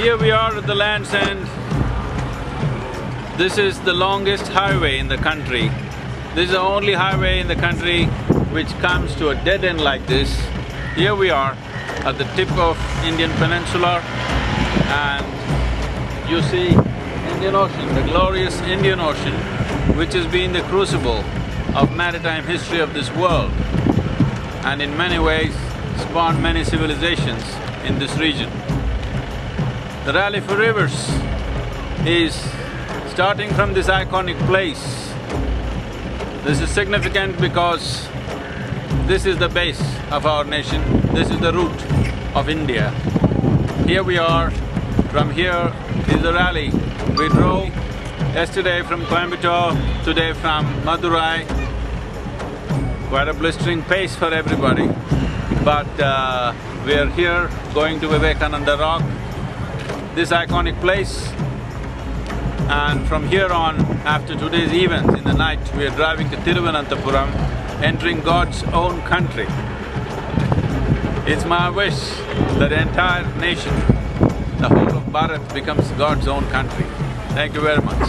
Here we are at the land's end. This is the longest highway in the country. This is the only highway in the country which comes to a dead end like this. Here we are at the tip of Indian Peninsula and you see Indian Ocean, the glorious Indian Ocean, which has been the crucible of maritime history of this world and in many ways spawned many civilizations in this region. The Rally for Rivers is starting from this iconic place. This is significant because this is the base of our nation, this is the root of India. Here we are, from here is the rally. We drove yesterday from Coimbatore, today from Madurai. Quite a blistering pace for everybody. But uh, we are here going to Vivekananda Rock, this iconic place. And from here on, after today's events in the night, we are driving to Tiruvananthapuram, entering God's own country. It's my wish that the entire nation, the whole of Bharat becomes God's own country. Thank you very much.